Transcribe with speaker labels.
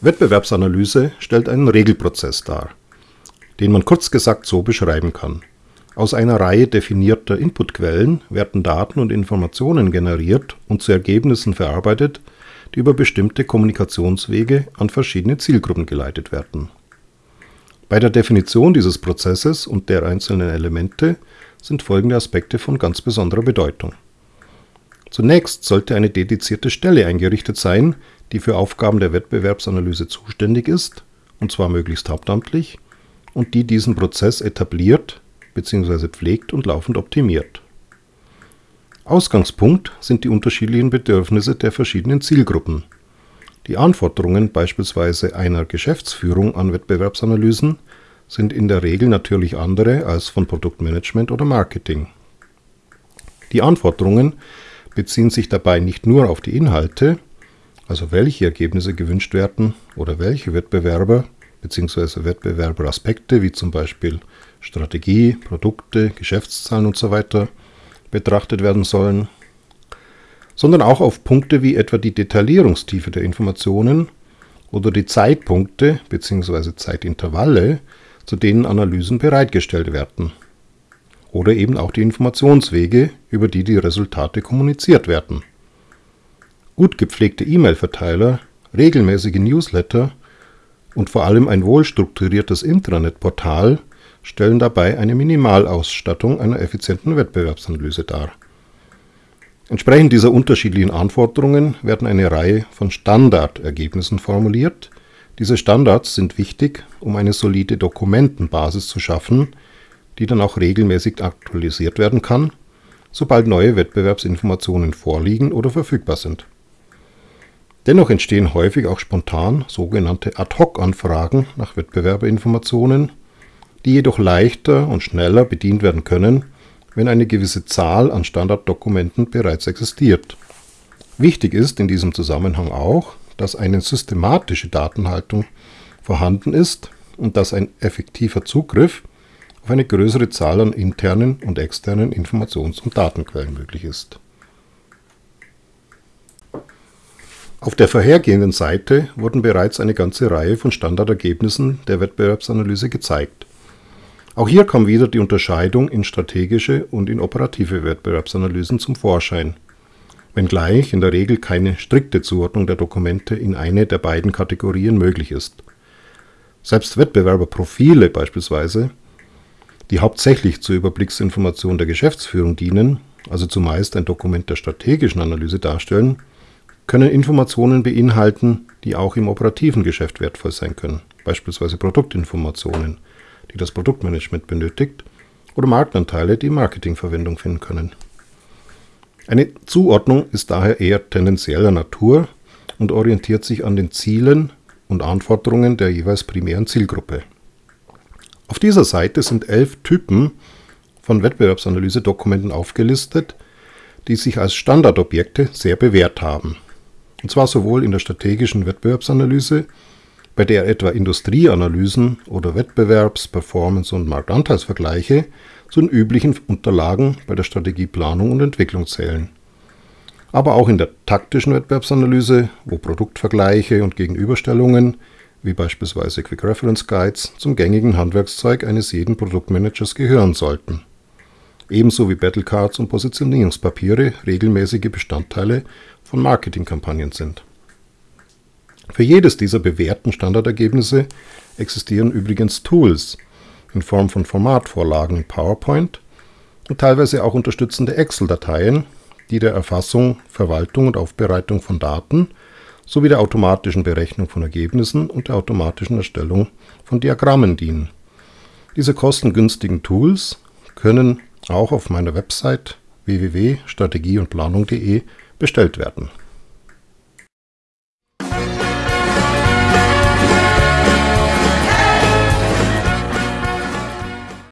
Speaker 1: Wettbewerbsanalyse stellt einen Regelprozess dar, den man kurz gesagt so beschreiben kann. Aus einer Reihe definierter Inputquellen werden Daten und Informationen generiert und zu Ergebnissen verarbeitet, die über bestimmte Kommunikationswege an verschiedene Zielgruppen geleitet werden. Bei der Definition dieses Prozesses und der einzelnen Elemente sind folgende Aspekte von ganz besonderer Bedeutung. Zunächst sollte eine dedizierte Stelle eingerichtet sein, die für Aufgaben der Wettbewerbsanalyse zuständig ist, und zwar möglichst hauptamtlich, und die diesen Prozess etabliert bzw. pflegt und laufend optimiert. Ausgangspunkt sind die unterschiedlichen Bedürfnisse der verschiedenen Zielgruppen. Die Anforderungen beispielsweise einer Geschäftsführung an Wettbewerbsanalysen sind in der Regel natürlich andere als von Produktmanagement oder Marketing. Die Anforderungen beziehen sich dabei nicht nur auf die Inhalte, also welche Ergebnisse gewünscht werden oder welche Wettbewerber bzw. Wettbewerberaspekte wie zum Beispiel Strategie, Produkte, Geschäftszahlen usw. So betrachtet werden sollen, sondern auch auf Punkte wie etwa die Detaillierungstiefe der Informationen oder die Zeitpunkte bzw. Zeitintervalle, zu denen Analysen bereitgestellt werden. Oder eben auch die Informationswege, über die die Resultate kommuniziert werden. Gut gepflegte E-Mail-Verteiler, regelmäßige Newsletter und vor allem ein wohlstrukturiertes Intranet-Portal stellen dabei eine Minimalausstattung einer effizienten Wettbewerbsanalyse dar. Entsprechend dieser unterschiedlichen Anforderungen werden eine Reihe von Standardergebnissen formuliert. Diese Standards sind wichtig, um eine solide Dokumentenbasis zu schaffen, die dann auch regelmäßig aktualisiert werden kann, sobald neue Wettbewerbsinformationen vorliegen oder verfügbar sind. Dennoch entstehen häufig auch spontan sogenannte Ad-hoc-Anfragen nach Wettbewerberinformationen, die jedoch leichter und schneller bedient werden können, wenn eine gewisse Zahl an Standarddokumenten bereits existiert. Wichtig ist in diesem Zusammenhang auch, dass eine systematische Datenhaltung vorhanden ist und dass ein effektiver Zugriff auf eine größere Zahl an internen und externen Informations- und Datenquellen möglich ist. Auf der vorhergehenden Seite wurden bereits eine ganze Reihe von Standardergebnissen der Wettbewerbsanalyse gezeigt. Auch hier kam wieder die Unterscheidung in strategische und in operative Wettbewerbsanalysen zum Vorschein, wenngleich in der Regel keine strikte Zuordnung der Dokumente in eine der beiden Kategorien möglich ist. Selbst Wettbewerberprofile beispielsweise, die hauptsächlich zur Überblicksinformation der Geschäftsführung dienen, also zumeist ein Dokument der strategischen Analyse darstellen, können Informationen beinhalten, die auch im operativen Geschäft wertvoll sein können, beispielsweise Produktinformationen die das Produktmanagement benötigt, oder Marktanteile, die Marketingverwendung finden können. Eine Zuordnung ist daher eher tendenzieller Natur und orientiert sich an den Zielen und Anforderungen der jeweils primären Zielgruppe. Auf dieser Seite sind elf Typen von Wettbewerbsanalyse-Dokumenten aufgelistet, die sich als Standardobjekte sehr bewährt haben. Und zwar sowohl in der strategischen Wettbewerbsanalyse bei der etwa Industrieanalysen oder Wettbewerbs-, Performance- und Marktanteilsvergleiche zu den üblichen Unterlagen bei der Strategieplanung und Entwicklung zählen. Aber auch in der taktischen Wettbewerbsanalyse, wo Produktvergleiche und Gegenüberstellungen, wie beispielsweise Quick Reference Guides, zum gängigen Handwerkszeug eines jeden Produktmanagers gehören sollten. Ebenso wie Battlecards und Positionierungspapiere regelmäßige Bestandteile von Marketingkampagnen sind. Für jedes dieser bewährten Standardergebnisse existieren übrigens Tools in Form von Formatvorlagen in PowerPoint und teilweise auch unterstützende Excel-Dateien, die der Erfassung, Verwaltung und Aufbereitung von Daten sowie der automatischen Berechnung von Ergebnissen und der automatischen Erstellung von Diagrammen dienen. Diese kostengünstigen Tools können auch auf meiner Website www.strategieundplanung.de bestellt werden